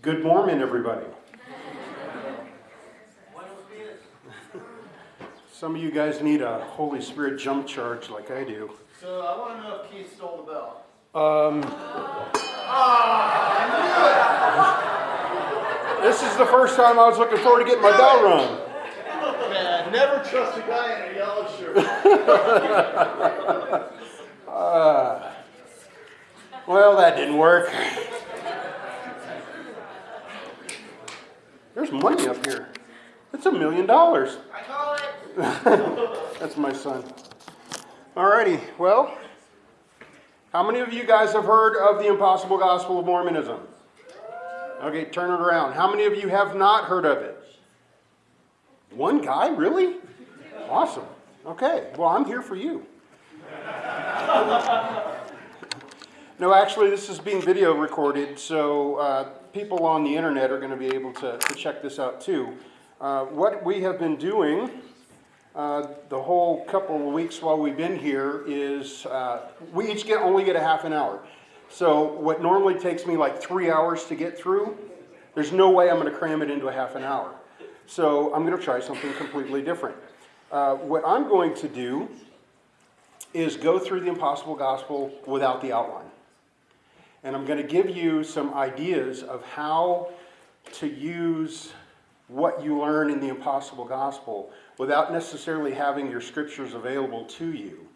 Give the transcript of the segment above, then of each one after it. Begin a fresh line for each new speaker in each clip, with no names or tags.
Good Mormon, everybody. Some of you guys need a Holy Spirit jump charge like I do.
So I want to know if Keith stole the bell.
Um, this is the first time I was looking forward to getting my bell rung.
Man, never trust a guy in a yellow shirt.
Uh, well, that didn't work. There's money up here. It's a million dollars.
I call it.
That's my son. Alrighty, well, how many of you guys have heard of the impossible gospel of Mormonism? Okay, turn it around. How many of you have not heard of it? One guy, really? Awesome. Okay, well, I'm here for you. No, actually, this is being video recorded, so uh, people on the internet are going to be able to, to check this out too. Uh, what we have been doing uh, the whole couple of weeks while we've been here is uh, we each get only get a half an hour. So what normally takes me like three hours to get through, there's no way I'm going to cram it into a half an hour. So I'm going to try something completely different. Uh, what I'm going to do is go through the impossible gospel without the outline. And I'm going to give you some ideas of how to use what you learn in the impossible gospel without necessarily having your scriptures available to you.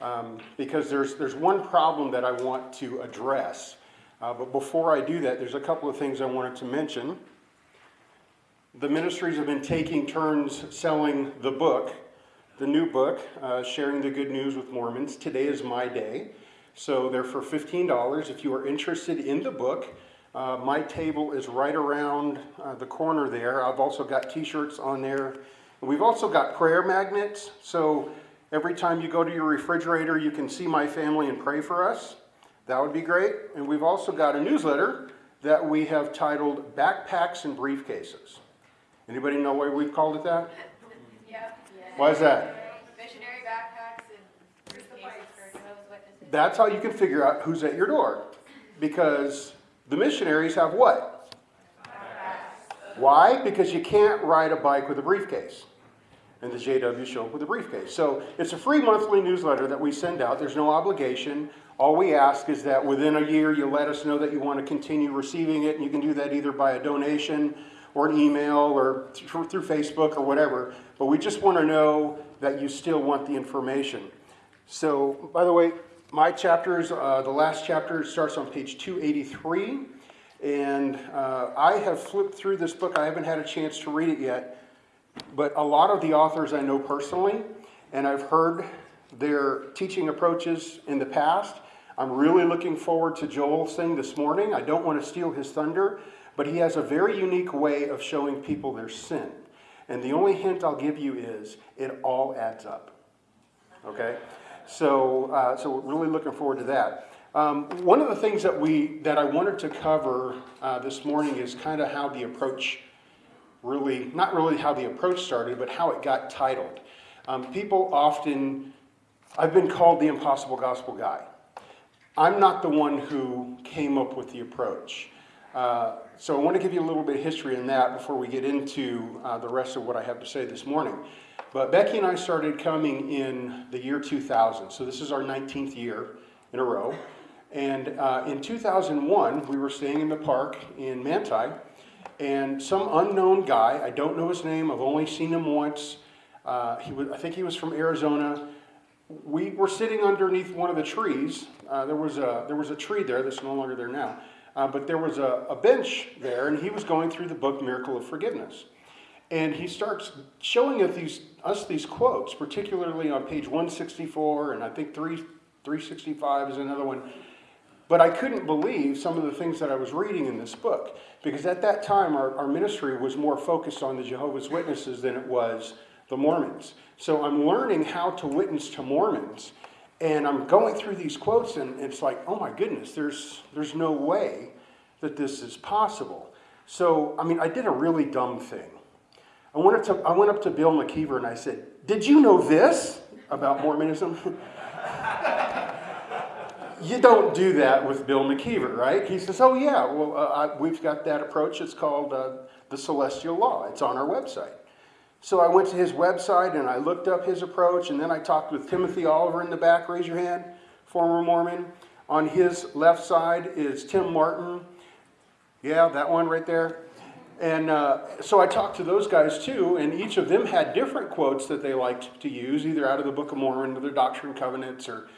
Um, because there's, there's one problem that I want to address. Uh, but before I do that, there's a couple of things I wanted to mention. The ministries have been taking turns selling the book, the new book, uh, Sharing the Good News with Mormons. Today is my day. So they're for $15. If you are interested in the book, uh, my table is right around uh, the corner there. I've also got t-shirts on there. And we've also got prayer magnets. So every time you go to your refrigerator, you can see my family and pray for us. That would be great. And we've also got a newsletter that we have titled Backpacks and Briefcases. Anybody know why we've called it that?
Yeah.
Why is that?
Missionary backpacks and briefcases for Jehovah's Witnesses.
That's how you can figure out who's at your door. Because the missionaries have what? Why? Because you can't ride a bike with a briefcase. And the JW show up with a briefcase. So it's a free monthly newsletter that we send out. There's no obligation. All we ask is that within a year you let us know that you want to continue receiving it. And you can do that either by a donation or an email or through, through Facebook or whatever. But we just want to know that you still want the information. So, by the way, my chapters, uh, the last chapter starts on page 283. And uh, I have flipped through this book. I haven't had a chance to read it yet. But a lot of the authors I know personally, and I've heard their teaching approaches in the past. I'm really looking forward to Joel's thing this morning. I don't want to steal his thunder, but he has a very unique way of showing people their sin. And the only hint I'll give you is it all adds up. Okay? So, uh, so we're really looking forward to that. Um, one of the things that we that I wanted to cover uh, this morning is kind of how the approach really, not really how the approach started, but how it got titled. Um, people often, I've been called the impossible gospel guy. I'm not the one who came up with the approach. Uh, so I want to give you a little bit of history in that before we get into uh, the rest of what I have to say this morning. But Becky and I started coming in the year 2000. So this is our 19th year in a row. And uh, in 2001, we were staying in the park in Manti, and some unknown guy, I don't know his name, I've only seen him once. Uh, he was, I think he was from Arizona. We were sitting underneath one of the trees. Uh, there, was a, there was a tree there that's no longer there now. Uh, but there was a, a bench there, and he was going through the book Miracle of Forgiveness. And he starts showing us these, us these quotes, particularly on page 164, and I think 3, 365 is another one. But I couldn't believe some of the things that I was reading in this book, because at that time our, our ministry was more focused on the Jehovah's Witnesses than it was the Mormons. So I'm learning how to witness to Mormons, and I'm going through these quotes, and it's like, oh my goodness, there's, there's no way that this is possible. So, I mean, I did a really dumb thing. I went up to, I went up to Bill McKeever and I said, Did you know this about Mormonism? you don't do that with Bill McKeever, right? He says, "Oh yeah, well, uh, I, we've got that approach. It's called uh, the Celestial Law. It's on our website." So I went to his website and I looked up his approach, and then I talked with Timothy Oliver in the back. Raise your hand, former Mormon. On his left side is Tim Martin. Yeah, that one right there. And uh, so I talked to those guys too, and each of them had different quotes that they liked to use, either out of the Book of Mormon or the Doctrine and Covenants or,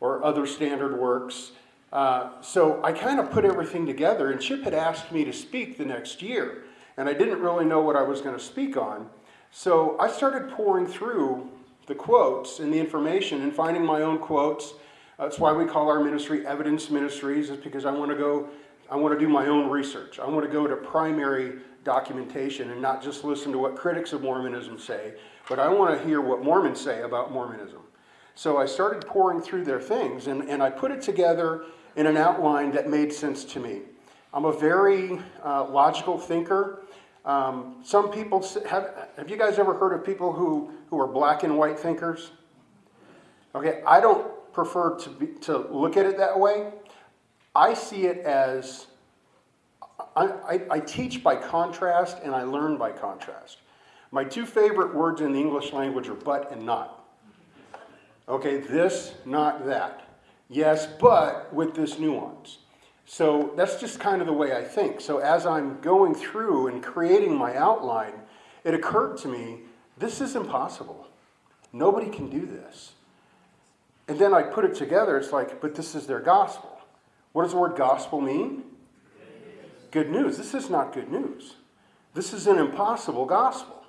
or other standard works. Uh, so I kind of put everything together, and Chip had asked me to speak the next year, and I didn't really know what I was going to speak on. So I started pouring through the quotes and the information and finding my own quotes. That's why we call our ministry Evidence Ministries, is because I want to go, I want to do my own research. I want to go to primary documentation and not just listen to what critics of Mormonism say, but I want to hear what Mormons say about Mormonism. So I started pouring through their things and, and I put it together in an outline that made sense to me. I'm a very uh, logical thinker. Um, some people have, have you guys ever heard of people who, who are black and white thinkers? Okay, I don't prefer to, be, to look at it that way. I see it as I, I, I teach by contrast and I learn by contrast. My two favorite words in the English language are but and not. Okay, this, not that. Yes, but with this nuance. So that's just kind of the way I think. So as I'm going through and creating my outline, it occurred to me this is impossible. Nobody can do this. And then I put it together, it's like, but this is their gospel. What does the word gospel mean? Good news. This is not good news. This is an impossible gospel.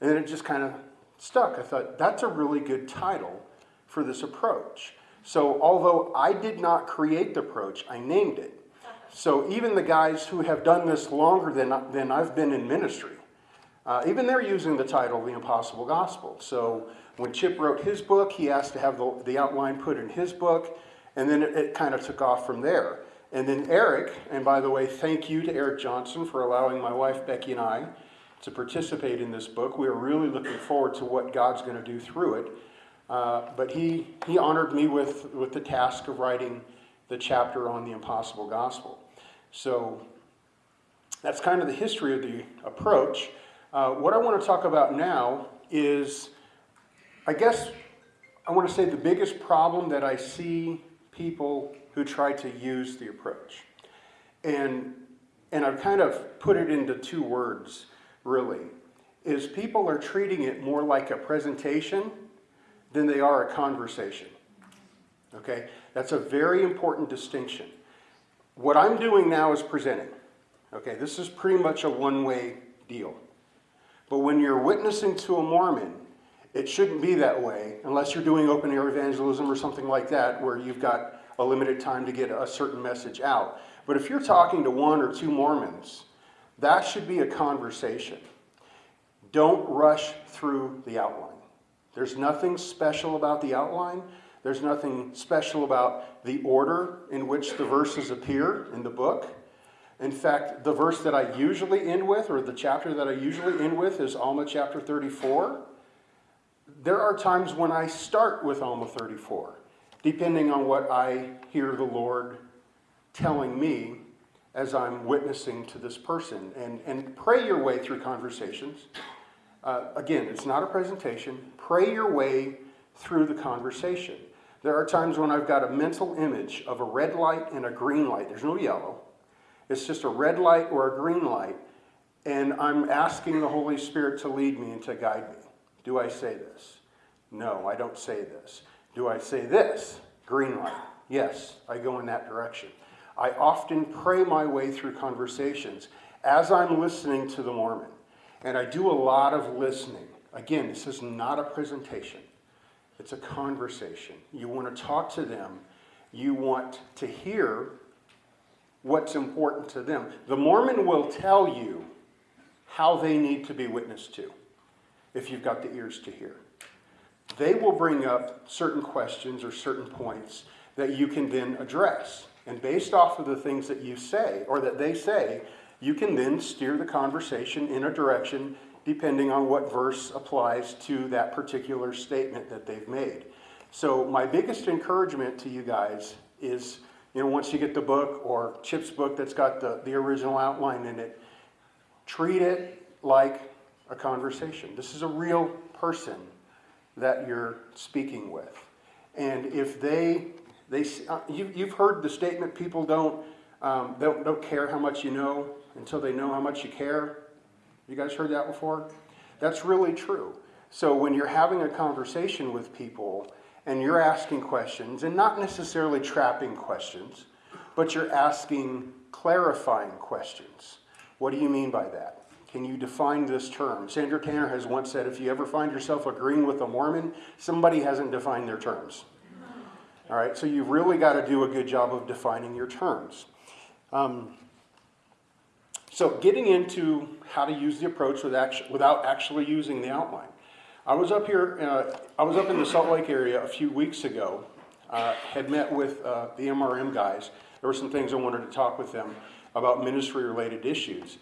And it just kind of stuck. I thought, that's a really good title for this approach. So, although I did not create the approach, I named it. So, even the guys who have done this longer than, than I've been in ministry, uh, even they're using the title, The Impossible Gospel. So, when Chip wrote his book, he asked to have the, the outline put in his book, and then it, it kind of took off from there. And then Eric, and by the way, thank you to Eric Johnson for allowing my wife Becky and I to participate in this book. We are really looking forward to what God's going to do through it. Uh, but he, he honored me with, with the task of writing the chapter on the impossible gospel. So that's kind of the history of the approach. Uh, what I want to talk about now is, I guess, I want to say the biggest problem that I see people who try to use the approach. And, and I've kind of put it into two words, really, is people are treating it more like a presentation than they are a conversation. Okay? That's a very important distinction. What I'm doing now is presenting. Okay, this is pretty much a one way deal. But when you're witnessing to a Mormon, it shouldn't be that way unless you're doing open air evangelism or something like that where you've got a limited time to get a certain message out. But if you're talking to one or two Mormons, that should be a conversation. Don't rush through the outline. There's nothing special about the outline. There's nothing special about the order in which the verses appear in the book. In fact, the verse that I usually end with, or the chapter that I usually end with, is Alma chapter 34. There are times when I start with Alma 34, depending on what I hear the Lord telling me as I'm witnessing to this person. And, and pray your way through conversations. Uh, again, it's not a presentation. Pray your way through the conversation. There are times when I've got a mental image of a red light and a green light. There's no yellow. It's just a red light or a green light. And I'm asking the Holy Spirit to lead me and to guide me. Do I say this? No, I don't say this. Do I say this? Green light. Yes, I go in that direction. I often pray my way through conversations as I'm listening to the Mormon. And I do a lot of listening. Again, this is not a presentation, it's a conversation. You want to talk to them, you want to hear what's important to them. The Mormon will tell you how they need to be witnessed to if you've got the ears to hear. They will bring up certain questions or certain points that you can then address. And based off of the things that you say or that they say, you can then steer the conversation in a direction depending on what verse applies to that particular statement that they've made. So, my biggest encouragement to you guys is, you know, once you get the book or Chip's book that's got the, the original outline in it, treat it like a conversation. This is a real person that you're speaking with. And if they, they, uh, you, you've heard the statement, people don't, um, don't, don't care how much you know until they know how much you care. You guys heard that before? That's really true. So when you're having a conversation with people and you're asking questions, and not necessarily trapping questions, but you're asking clarifying questions. What do you mean by that? Can you define this term? Sandra Tanner has once said if you ever find yourself agreeing with a Mormon, somebody hasn't defined their terms. All right, so you've really got to do a good job of defining your terms. Um, so, getting into how to use the approach without actually using the outline. I was up here, uh, I was up in the Salt Lake area a few weeks ago, uh, had met with uh, the MRM guys. There were some things I wanted to talk with them about ministry related issues.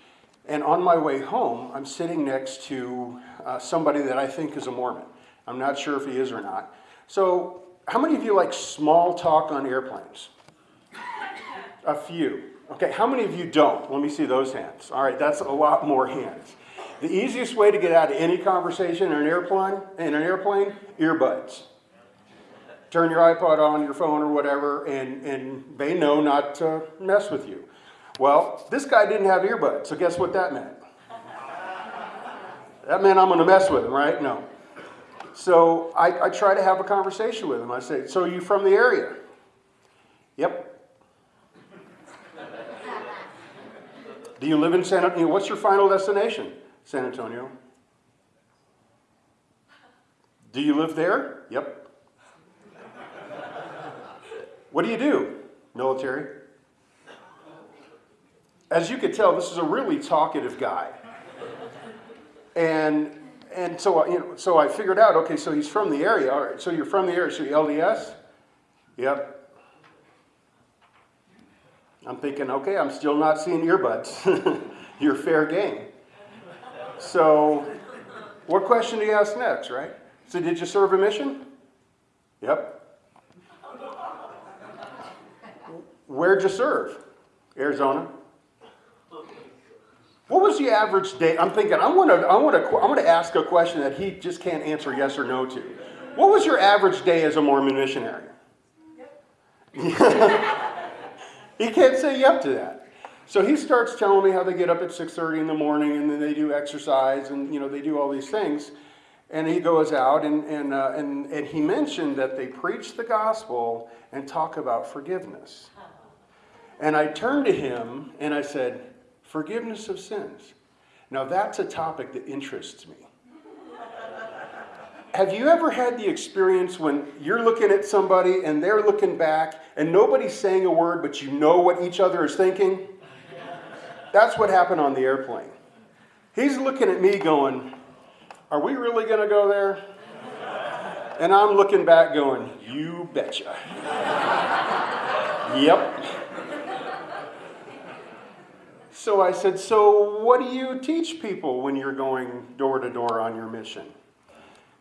And on my way home, I'm sitting next to uh, somebody that I think is a Mormon. I'm not sure if he is or not. So, how many of you like small talk on airplanes? A few. Okay, how many of you don't? Let me see those hands. All right, that's a lot more hands. The easiest way to get out of any conversation in an airplane, in an airplane, earbuds. Turn your iPod on, your phone, or whatever, and, and they know not to mess with you. Well, this guy didn't have earbuds, so guess what that meant? That meant I'm going to mess with him, right? No. So I, I try to have a conversation with him. I say, So you from the area? Yep. Do you live in San Antonio? What's your final destination? San Antonio. Do you live there? Yep. What do you do? Military. As you could tell, this is a really talkative guy. And and so you know, so I figured out, okay, so he's from the area. All right, so you're from the area, so you LDS? Yep. I'm thinking, okay, I'm still not seeing earbuds. You're fair game. So, what question do you ask next, right? So, did you serve a mission? Yep. Where'd you serve? Arizona. What was the average day? I'm thinking, I want to, I want to, I want to ask a question that he just can't answer yes or no to. What was your average day as a Mormon missionary? He can't say yep to that. So he starts telling me how they get up at 6:30 in the morning and then they do exercise and you know they do all these things. And he goes out and, and, uh, and, and he mentioned that they preach the gospel and talk about forgiveness. And I turned to him and I said, Forgiveness of sins. Now that's a topic that interests me. Have you ever had the experience when you're looking at somebody and they're looking back and nobody's saying a word, but you know what each other is thinking? That's what happened on the airplane. He's looking at me going, Are we really going to go there? And I'm looking back going, You betcha. yep. So I said, So what do you teach people when you're going door to door on your mission?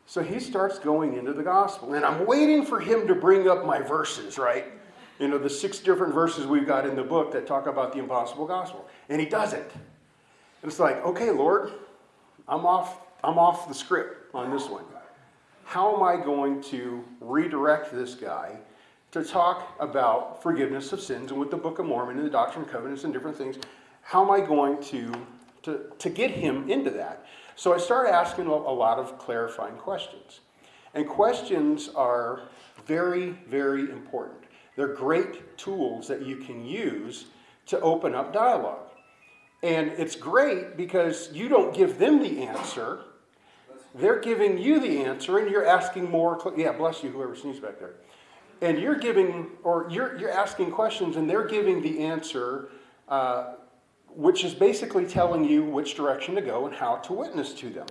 So he starts going into the gospel. And I'm waiting for him to bring up my verses, right? You know, the six different verses we've got in the book that talk about the impossible gospel. And he doesn't. And it's like, okay, Lord, I'm off, I'm off the script on this one. How am I going to redirect this guy to talk about forgiveness of sins and with the Book of Mormon and the Doctrine and Covenants and different things? How am I going to, to, to get him into that? So I started asking a lot of clarifying questions. And questions are very, very important. They're great tools that you can use to open up dialogue. And it's great because you don't give them the answer, they're giving you the answer, and you're asking more. Yeah, bless you, whoever sneezed back there. And you're giving, or you're, you're asking questions, and they're giving the answer uh, which is basically telling you which direction to go and how to witness to them.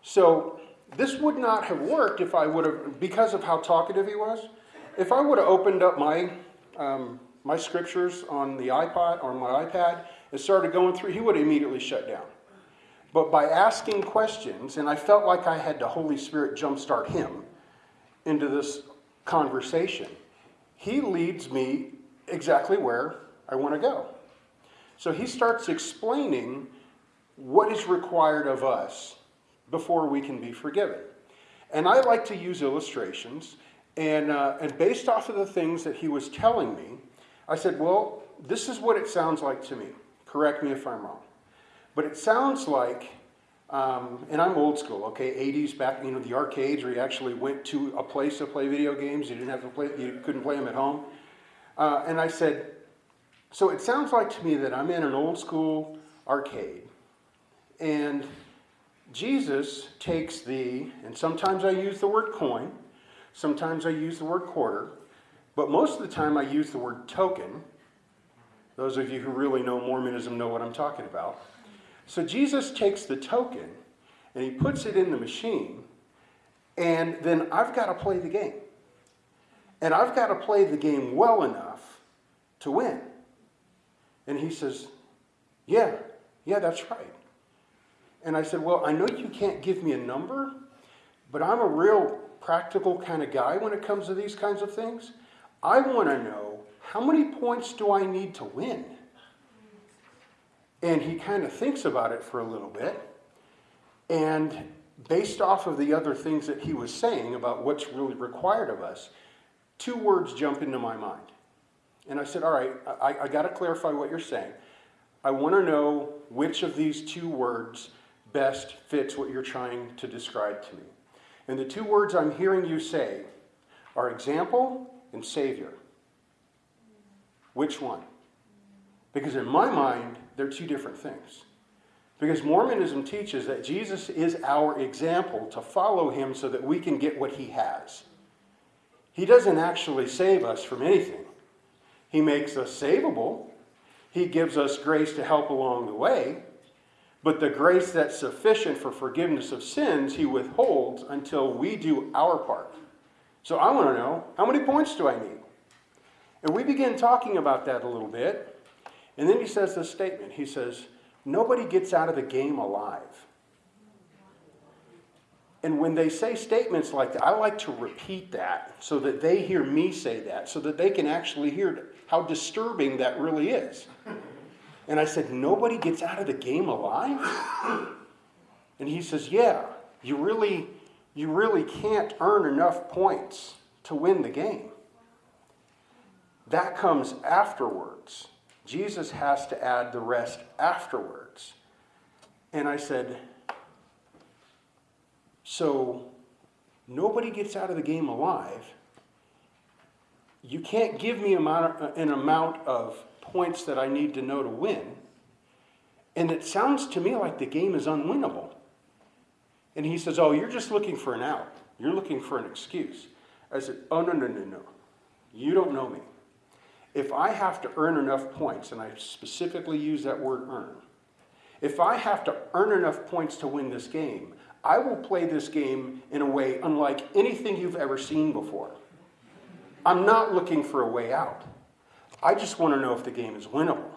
So this would not have worked if I would have, because of how talkative he was. If I would have opened up my um, my scriptures on the iPod or my iPad and started going through, he would have immediately shut down. But by asking questions, and I felt like I had the Holy Spirit jumpstart him into this conversation, he leads me exactly where I want to go. So he starts explaining what is required of us before we can be forgiven. And I like to use illustrations. And, uh, and based off of the things that he was telling me, I said, well, this is what it sounds like to me. Correct me if I'm wrong. But it sounds like, um, and I'm old school, okay, 80s back, you know, the arcades where you actually went to a place to play video games. You didn't have to play, you couldn't play them at home. Uh, and I said, so it sounds like to me that I'm in an old school arcade. And Jesus takes the, and sometimes I use the word coin, sometimes I use the word quarter, but most of the time I use the word token. Those of you who really know Mormonism know what I'm talking about. So Jesus takes the token and he puts it in the machine, and then I've got to play the game. And I've got to play the game well enough to win. And he says, Yeah, yeah, that's right. And I said, Well, I know you can't give me a number, but I'm a real practical kind of guy when it comes to these kinds of things. I want to know how many points do I need to win? And he kind of thinks about it for a little bit. And based off of the other things that he was saying about what's really required of us, two words jump into my mind. And I said, All right, I, I got to clarify what you're saying. I want to know which of these two words best fits what you're trying to describe to me. And the two words I'm hearing you say are example and savior. Which one? Because in my mind, they're two different things. Because Mormonism teaches that Jesus is our example to follow him so that we can get what he has. He doesn't actually save us from anything. He makes us savable. He gives us grace to help along the way. But the grace that's sufficient for forgiveness of sins, he withholds until we do our part. So I want to know how many points do I need? And we begin talking about that a little bit. And then he says this statement. He says, Nobody gets out of the game alive. And when they say statements like that, I like to repeat that so that they hear me say that, so that they can actually hear how disturbing that really is. And I said, Nobody gets out of the game alive? And he says, Yeah, you really, you really can't earn enough points to win the game. That comes afterwards. Jesus has to add the rest afterwards. And I said, So nobody gets out of the game alive. You can't give me uh, an amount of points that I need to know to win. And it sounds to me like the game is unwinnable. And he says, Oh, you're just looking for an out. You're looking for an excuse. I said, Oh, no, no, no, no. You don't know me. If I have to earn enough points, and I specifically use that word earn, if I have to earn enough points to win this game, I will play this game in a way unlike anything you've ever seen before. I'm not looking for a way out. I just want to know if the game is winnable.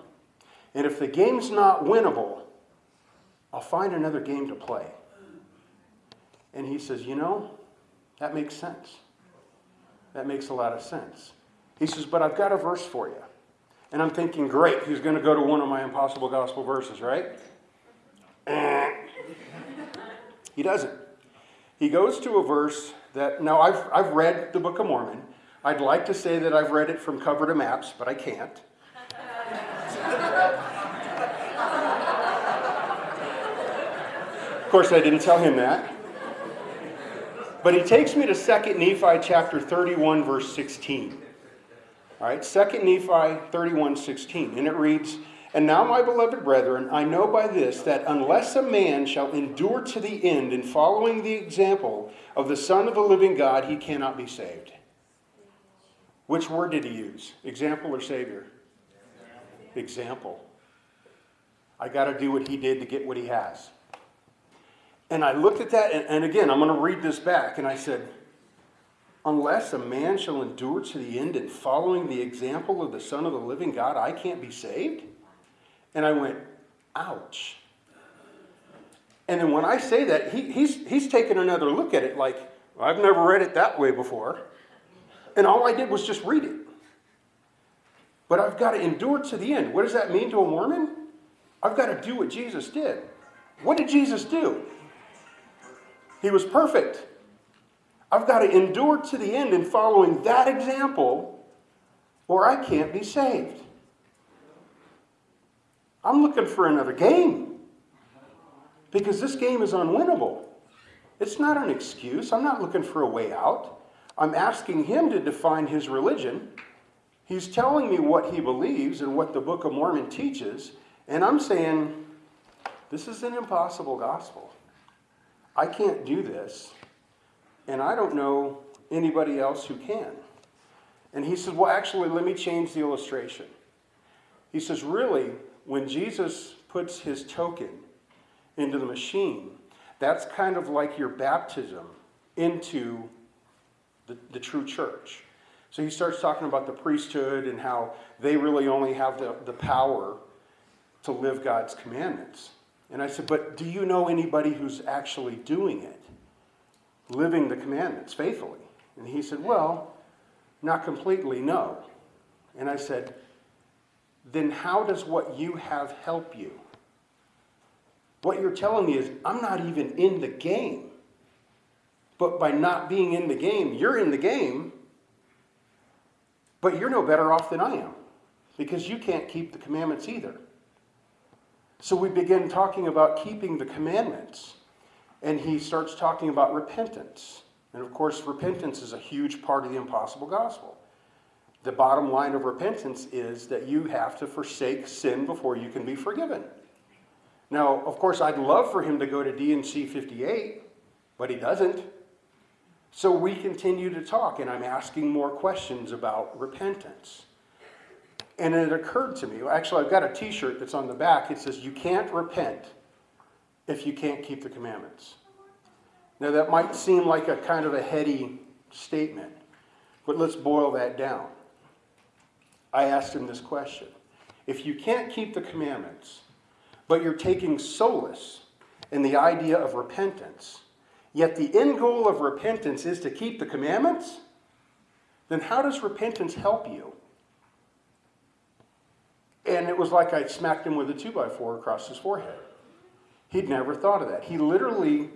And if the game's not winnable, I'll find another game to play. And he says, You know, that makes sense. That makes a lot of sense. He says, But I've got a verse for you. And I'm thinking, Great, he's going to go to one of my impossible gospel verses, right? he doesn't. He goes to a verse that, now I've, I've read the Book of Mormon. I'd like to say that I've read it from cover to maps, but I can't. of course, I didn't tell him that. But he takes me to 2 Nephi chapter 31, verse 16. All right, 2 Nephi 31, 16. And it reads, And now, my beloved brethren, I know by this that unless a man shall endure to the end in following the example of the Son of the living God, he cannot be saved. Which word did he use? Example or Savior? Example. I got to do what he did to get what he has. And I looked at that, and, and again, I'm going to read this back, and I said, Unless a man shall endure to the end in following the example of the Son of the living God, I can't be saved? And I went, Ouch. And then when I say that, he, he's, he's taken another look at it like, I've never read it that way before. And all I did was just read it. but I've got to endure to the end. What does that mean to a Mormon? I've got to do what Jesus did. What did Jesus do? He was perfect. I've got to endure to the end in following that example, or I can't be saved. I'm looking for another game because this game is unwinnable. It's not an excuse. I'm not looking for a way out. I'm asking him to define his religion. He's telling me what he believes and what the Book of Mormon teaches, and I'm saying, this is an impossible gospel. I can't do this, and I don't know anybody else who can. And he says, Well, actually, let me change the illustration. He says, Really, when Jesus puts his token into the machine, that's kind of like your baptism into the, the true church. So he starts talking about the priesthood and how they really only have the, the power to live God's commandments. And I said, But do you know anybody who's actually doing it? Living the commandments faithfully? And he said, Well, not completely, no. And I said, Then how does what you have help you? What you're telling me is, I'm not even in the game. But by not being in the game, you're in the game, but you're no better off than I am because you can't keep the commandments either. So we begin talking about keeping the commandments, and he starts talking about repentance. And of course, repentance is a huge part of the impossible gospel. The bottom line of repentance is that you have to forsake sin before you can be forgiven. Now, of course, I'd love for him to go to D&C 58, but he doesn't. So we continue to talk, and I'm asking more questions about repentance. And it occurred to me actually, I've got a t shirt that's on the back. It says, You can't repent if you can't keep the commandments. Now, that might seem like a kind of a heady statement, but let's boil that down. I asked him this question If you can't keep the commandments, but you're taking solace in the idea of repentance, yet the end goal of repentance is to keep the commandments, then how does repentance help you? And it was like I smacked him with a two by four across his forehead. He'd never thought of that. He literally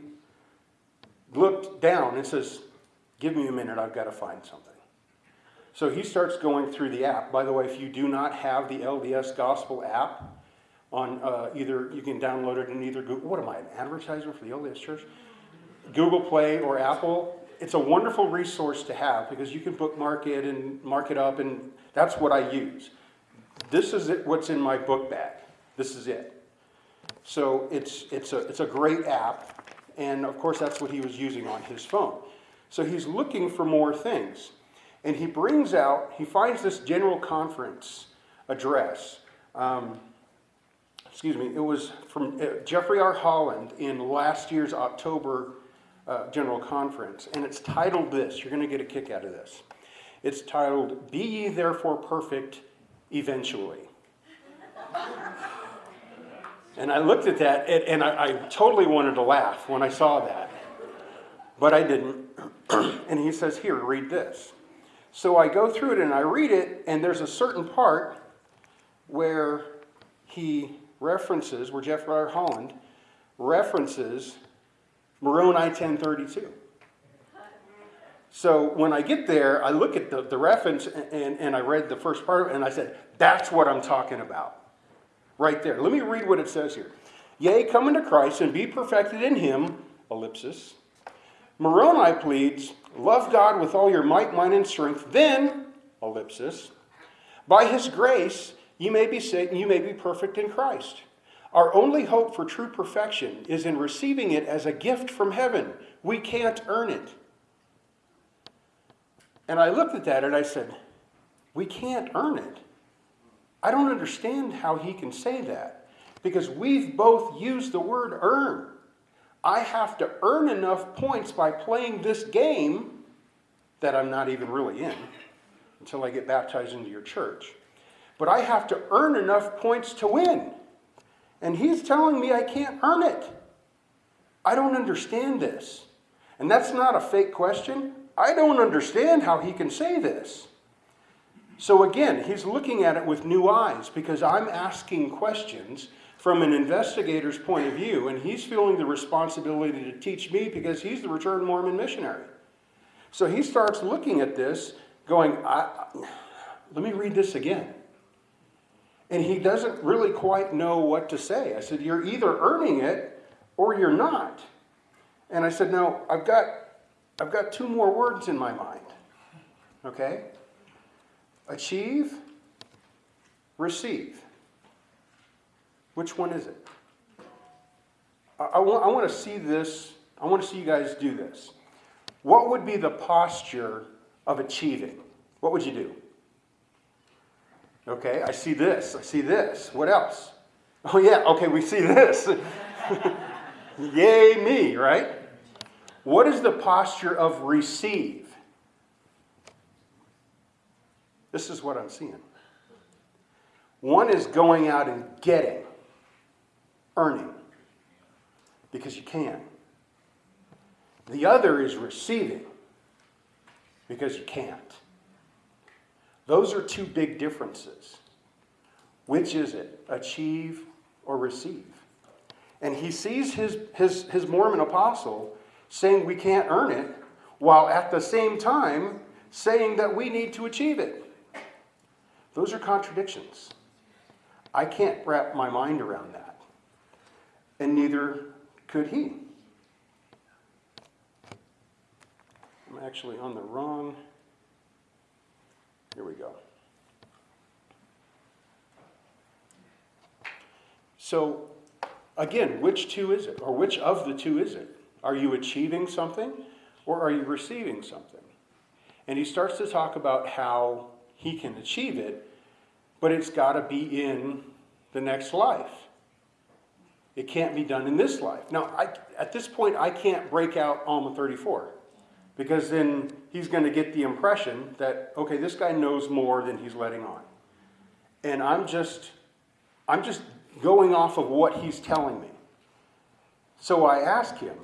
looked down and says, Give me a minute, I've got to find something. So he starts going through the app. By the way, if you do not have the LDS Gospel app, on uh, either you can download it in either Google. What am I, an advertiser for the LDS Church? Google Play or Apple. It's a wonderful resource to have because you can bookmark it and mark it up, and that's what I use. This is it, what's in my book bag. This is it. So it's, it's, a, it's a great app, and of course, that's what he was using on his phone. So he's looking for more things. And he brings out, he finds this general conference address. Um, excuse me, it was from uh, Jeffrey R. Holland in last year's October uh, General Conference, and it's titled this. You're going to get a kick out of this. It's titled, Be Ye Therefore Perfect Eventually. and I looked at that, and, and I, I totally wanted to laugh when I saw that, but I didn't. and he says, Here, read this. So I go through it and I read it, and there's a certain part where he references, where Jeff R. Holland references Moroni 1032. So when I get there, I look at the, the reference and, and I read the first part and I said, that's what I'm talking about. Right there. Let me read what it says here. Yea, come unto Christ and be perfected in him, ellipsis. Moroni pleads, love God with all your might, mind, and strength. Then, ellipsis, by his grace, you may be saved and you may be perfect in Christ. Our only hope for true perfection is in receiving it as a gift from heaven. We can't earn it. And I looked at that and I said, We can't earn it. I don't understand how he can say that because we've both used the word earn. I have to earn enough points by playing this game that I'm not even really in until I get baptized into your church. But I have to earn enough points to win. And he's telling me I can't earn it. I don't understand this. And that's not a fake question. I don't understand how he can say this. So again, he's looking at it with new eyes because I'm asking questions from an investigator's point of view, and he's feeling the responsibility to teach me because he's the returned Mormon missionary. So he starts looking at this, going, let me read this again. And he doesn't really quite know what to say. I said, You're either earning it or you're not. And I said, No, I've got, I've got two more words in my mind. Okay? Achieve, receive. Which one is it? I, I, want, I want to see this. I want to see you guys do this. What would be the posture of achieving? What would you do? Okay, I see this. I see this. What else? Oh, yeah, okay, we see this. Yay, me, right? What is the posture of receive? This is what I'm seeing. One is going out and getting, earning, because you can. The other is receiving, because you can't. Those are two big differences. Which is it? Achieve or receive? And he sees his, his, his Mormon apostle saying we can't earn it, while at the same time saying that we need to achieve it. Those are contradictions. I can't wrap my mind around that. And neither could he. I'm actually on the wrong. Here we go. So, again, which two is it? Or which of the two is it? Are you achieving something or are you receiving something? And he starts to talk about how he can achieve it, but it's got to be in the next life. It can't be done in this life. Now, I, at this point, I can't break out Alma 34 because then he's going to get the impression that, okay, this guy knows more than he's letting on. And I'm just, I'm just going off of what he's telling me. So I ask him,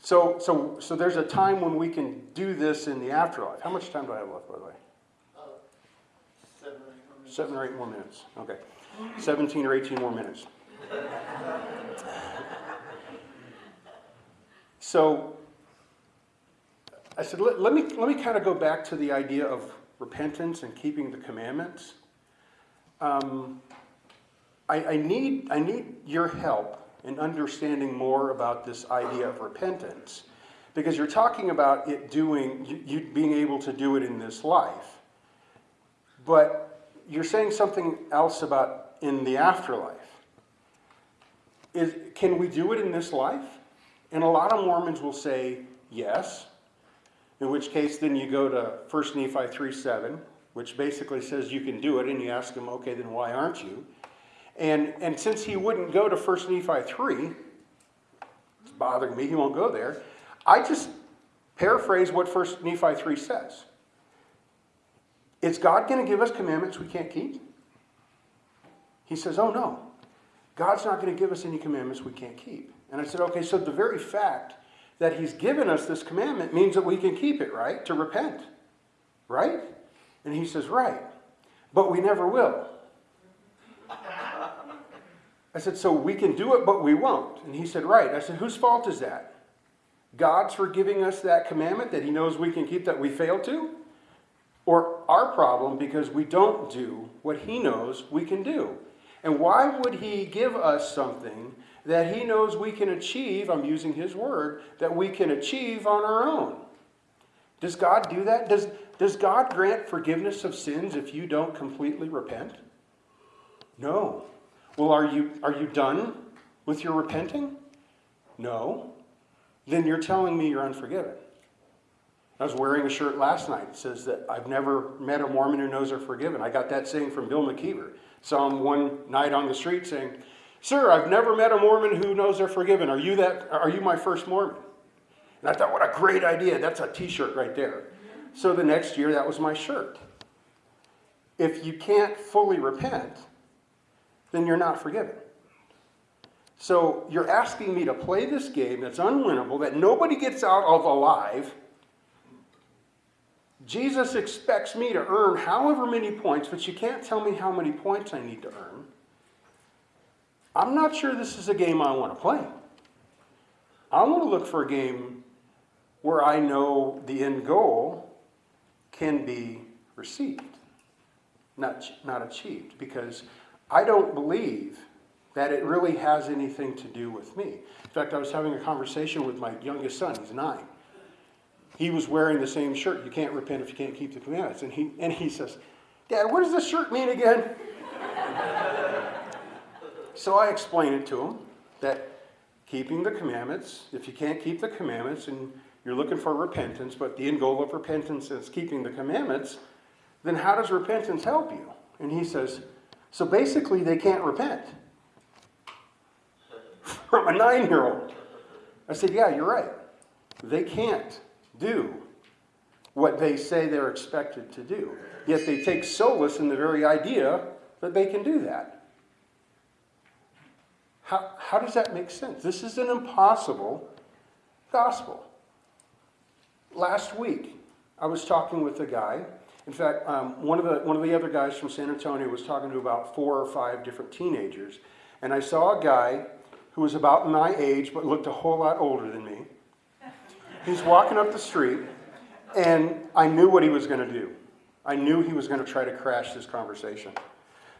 so, so, so there's a time when we can do this in the afterlife. How much time do I have left, by the way?
Uh, seven or eight more minutes.
Seven or eight more minutes. Okay. 17 or 18 more minutes. So I said, let, let me, let me kind of go back to the idea of repentance and keeping the commandments. Um, I, I, need, I need your help in understanding more about this idea of repentance because you're talking about it doing, you, you being able to do it in this life. But you're saying something else about in the afterlife. Is, can we do it in this life? And a lot of Mormons will say yes, in which case then you go to 1 Nephi 3 7, which basically says you can do it, and you ask him, okay, then why aren't you? And, and since he wouldn't go to 1 Nephi 3, it's bothering me, he won't go there. I just paraphrase what 1 Nephi 3 says. Is God going to give us commandments we can't keep? He says, Oh, no. God's not going to give us any commandments we can't keep. And I said, Okay, so the very fact that He's given us this commandment means that we can keep it, right? To repent, right? And he says, Right. But we never will. I said, So we can do it, but we won't. And he said, Right. I said, Whose fault is that? God's for giving us that commandment that He knows we can keep that we fail to? Or our problem because we don't do what He knows we can do? And why would He give us something that He knows we can achieve? I'm using His word, that we can achieve on our own. Does God do that? Does, does God grant forgiveness of sins if you don't completely repent? No. Well, are you, are you done with your repenting? No. Then you're telling me you're unforgiven. I was wearing a shirt last night that says that I've never met a Mormon who knows they're forgiven. I got that saying from Bill McKeever. Saw him one night on the street saying, Sir, I've never met a Mormon who knows they're forgiven. Are you that are you my first Mormon? And I thought, what a great idea. That's a t-shirt right there. So the next year that was my shirt. If you can't fully repent, then you're not forgiven. So you're asking me to play this game that's unwinnable, that nobody gets out of alive, Jesus expects me to earn however many points, but you can't tell me how many points I need to earn. I'm not sure this is a game I want to play. I want to look for a game where I know the end goal can be received, not, not achieved, because I don't believe that it really has anything to do with me. In fact, I was having a conversation with my youngest son, he's nine. He was wearing the same shirt, you can't repent if you can't keep the commandments. And he, and he says, Dad, what does this shirt mean again? So I explained it to him that keeping the commandments, if you can't keep the commandments and you're looking for repentance, but the end goal of repentance is keeping the commandments, then how does repentance help you? And he says, so basically they can't repent. From a nine year old. I said, yeah, you're right. They can't do what they say they're expected to do. Yet they take solace in the very idea that they can do that. How, how does that make sense? This is an impossible gospel. Last week, I was talking with a guy. In fact, um, one, of the, one of the other guys from San Antonio was talking to about four or five different teenagers. And I saw a guy who was about my age but looked a whole lot older than me. He's walking up the street, and I knew what he was going to do. I knew he was going to try to crash this conversation.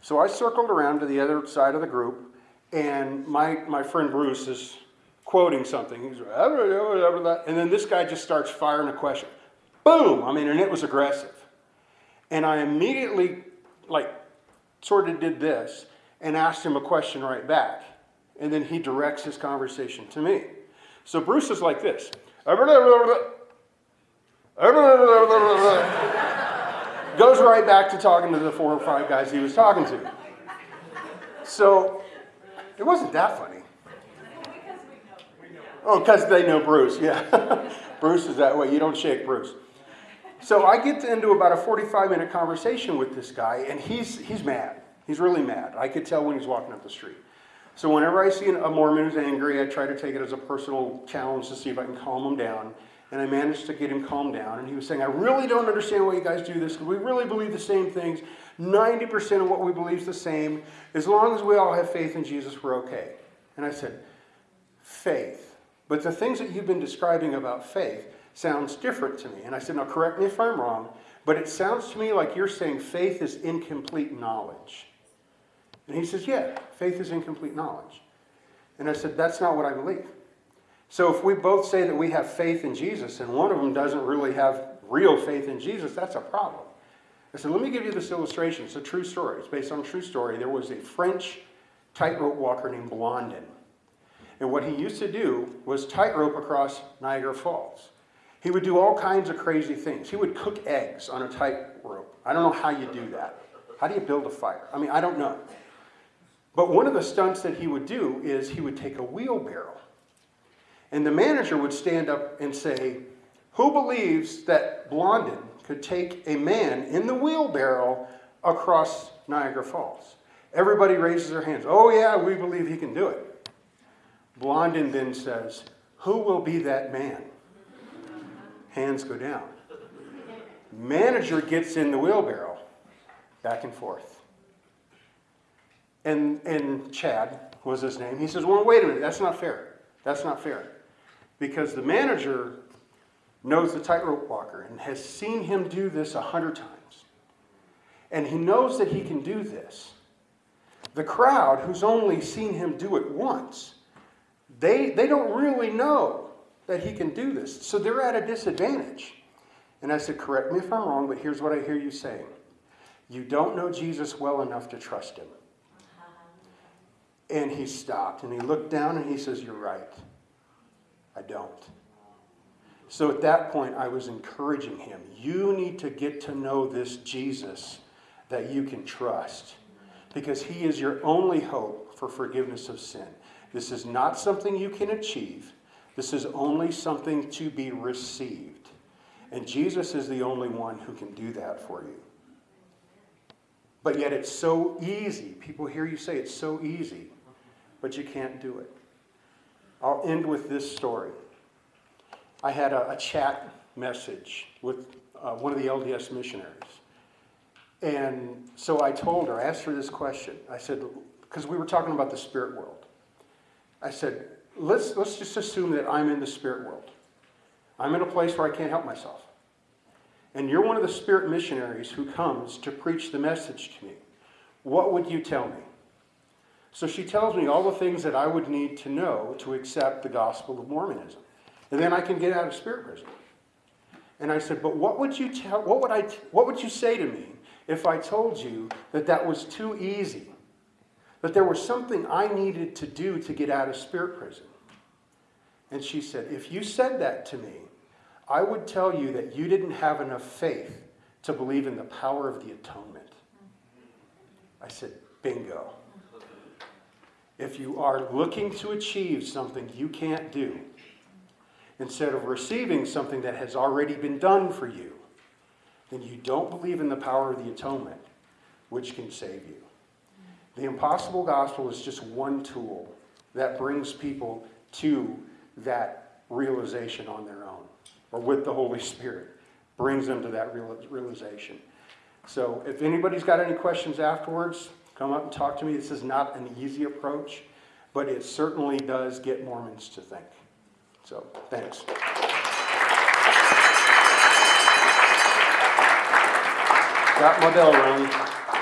So I circled around to the other side of the group, and my, my friend Bruce is quoting something. He's and then this guy just starts firing a question. Boom! I mean, and it was aggressive. And I immediately, like, sort of did this and asked him a question right back. And then he directs his conversation to me. So Bruce is like this. Goes right back to talking to the four or five guys he was talking to. So it wasn't that funny. Oh, because they know Bruce, yeah. Bruce is that way. You don't shake Bruce. So I get into about a 45 minute conversation with this guy, and he's, he's mad. He's really mad. I could tell when he's walking up the street. So whenever I see a Mormon who's angry, I try to take it as a personal challenge to see if I can calm him down. And I managed to get him calmed down. And he was saying, I really don't understand why you guys do this we really believe the same things. 90% of what we believe is the same. As long as we all have faith in Jesus, we're okay. And I said, faith. But the things that you've been describing about faith sounds different to me. And I said, now correct me if I'm wrong, but it sounds to me like you're saying faith is incomplete knowledge. And he says, yeah, faith is incomplete knowledge. And I said, that's not what I believe. So if we both say that we have faith in Jesus and one of them doesn't really have real faith in Jesus, that's a problem. I said, let me give you this illustration. It's a true story. It's based on a true story. There was a French tightrope walker named Blondin. And what he used to do was tightrope across Niagara Falls. He would do all kinds of crazy things. He would cook eggs on a tightrope. I don't know how you do that. How do you build a fire? I mean, I don't know. But one of the stunts that he would do is he would take a wheelbarrow. And the manager would stand up and say, Who believes that Blondin could take a man in the wheelbarrow across Niagara Falls? Everybody raises their hands. Oh, yeah, we believe he can do it. Blondin then says, Who will be that man? Hands go down. Manager gets in the wheelbarrow, back and forth. And, and Chad was his name. He says, Well, wait a minute, that's not fair. That's not fair. Because the manager knows the tightrope walker and has seen him do this a hundred times. And he knows that he can do this. The crowd, who's only seen him do it once, they, they don't really know that he can do this. So they're at a disadvantage. And I said, Correct me if I'm wrong, but here's what I hear you saying. You don't know Jesus well enough to trust him. And he stopped and he looked down and he says, You're right. I don't. So at that point, I was encouraging him. You need to get to know this Jesus that you can trust because he is your only hope for forgiveness of sin. This is not something you can achieve, this is only something to be received. And Jesus is the only one who can do that for you. But yet it's so easy. People hear you say it's so easy, but you can't do it. I'll end with this story. I had a, a chat message with uh, one of the LDS missionaries. And so I told her, I asked her this question. I said, because we were talking about the spirit world. I said, let's, let's just assume that I'm in the spirit world. I'm in a place where I can't help myself. And you're one of the spirit missionaries who comes to preach the message to me. What would you tell me? So she tells me all the things that I would need to know to accept the gospel of Mormonism. And then I can get out of spirit prison. And I said, but what would you tell, what would I, what would you say to me if I told you that that was too easy? That there was something I needed to do to get out of spirit prison? And she said, if you said that to me, I would tell you that you didn't have enough faith to believe in the power of the atonement. I said, bingo. If you are looking to achieve something you can't do, instead of receiving something that has already been done for you, then you don't believe in the power of the atonement, which can save you. The impossible gospel is just one tool that brings people to that realization on their own, or with the Holy Spirit, brings them to that realization. So if anybody's got any questions afterwards, come up and talk to me. This is not an easy approach, but it certainly does get Mormons to think. So, thanks. Got my bell rung.